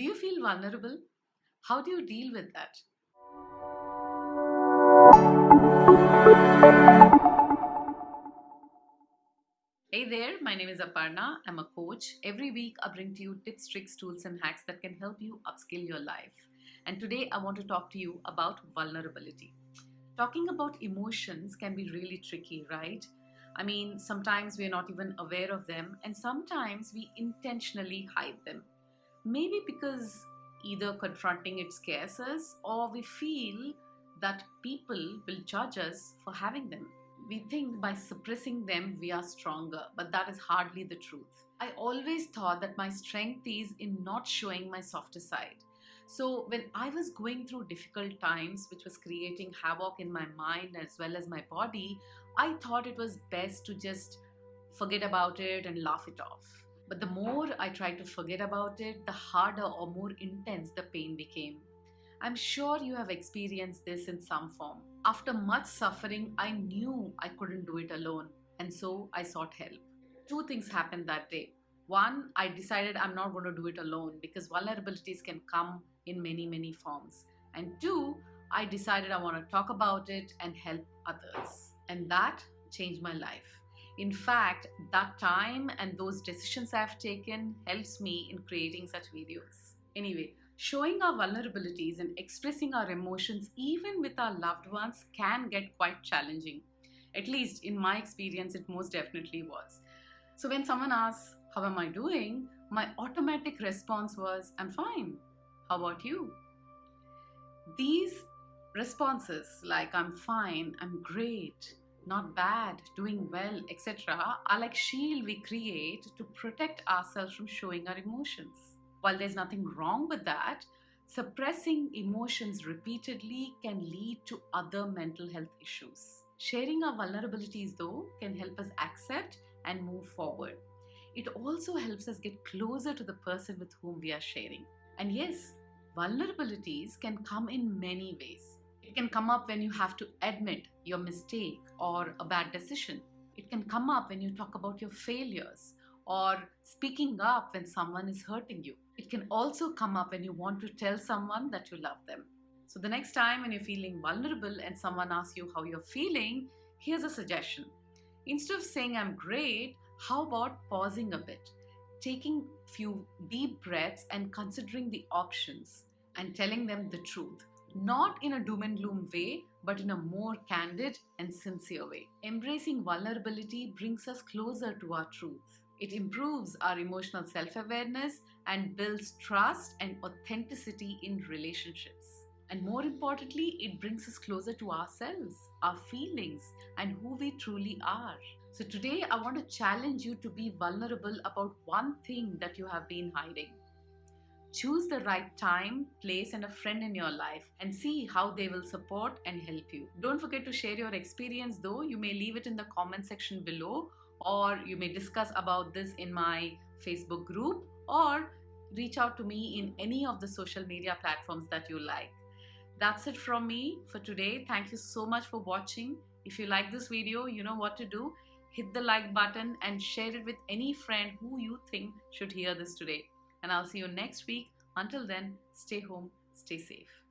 Do you feel vulnerable? How do you deal with that? Hey there, my name is Aparna. I'm a coach. Every week, I bring to you tips, tricks, tools, and hacks that can help you upskill your life. And today, I want to talk to you about vulnerability. Talking about emotions can be really tricky, right? I mean, sometimes we're not even aware of them, and sometimes we intentionally hide them. Maybe because either confronting it scares us, or we feel that people will judge us for having them we think by suppressing them we are stronger, but that is hardly the truth. I always thought that my strength is in not showing my softer side. So, when I was going through difficult times, which was creating havoc in my mind as well as my body, I thought it was best to just forget about it and laugh it off. But the more I tried to forget about it, the harder or more intense the pain became. I'm sure you have experienced this in some form. After much suffering, I knew I couldn't do it alone, and so I sought help. Two things happened that day. One, I decided I'm not going to do it alone because vulnerabilities can come in many, many forms. And two, I decided I want to talk about it and help others. And that changed my life. In fact, that time and those decisions I've taken helps me in creating such videos. Anyway, Showing our vulnerabilities and expressing our emotions, even with our loved ones, can get quite challenging. At least in my experience, it most definitely was. So when someone asks, How am I doing? my automatic response was, I'm fine. How about you? These responses, like I'm fine, I'm great, not bad, doing well, etc., are like shield we create to protect ourselves from showing our emotions. While there's nothing wrong with that, suppressing emotions repeatedly can lead to other mental health issues. Sharing our vulnerabilities, though, can help us accept and move forward. It also helps us get closer to the person with whom we are sharing. And yes, vulnerabilities can come in many ways. It can come up when you have to admit your mistake or a bad decision. It can come up when you talk about your failures or speaking up when someone is hurting you. It can also come up when you want to tell someone that you love them. So, the next time when you're feeling vulnerable and someone asks you how you're feeling, here's a suggestion. Instead of saying, I'm great, how about pausing a bit, taking a few deep breaths and considering the options and telling them the truth? Not in a doom and gloom way, but in a more candid and sincere way. Embracing vulnerability brings us closer to our truth. It improves our emotional self awareness and builds trust and authenticity in relationships. And more importantly, it brings us closer to ourselves, our feelings, and who we truly are. So, today I want to challenge you to be vulnerable about one thing that you have been hiding. Choose the right time, place, and a friend in your life and see how they will support and help you. Don't forget to share your experience, though. You may leave it in the comment section below or you may discuss about this in my Facebook group or reach out to me in any of the social media platforms that you like. That's it from me for today. Thank you so much for watching. If you like this video, you know what to do. Hit the like button and share it with any friend who you think should hear this today. And I'll see you next week. Until then, stay home, stay safe.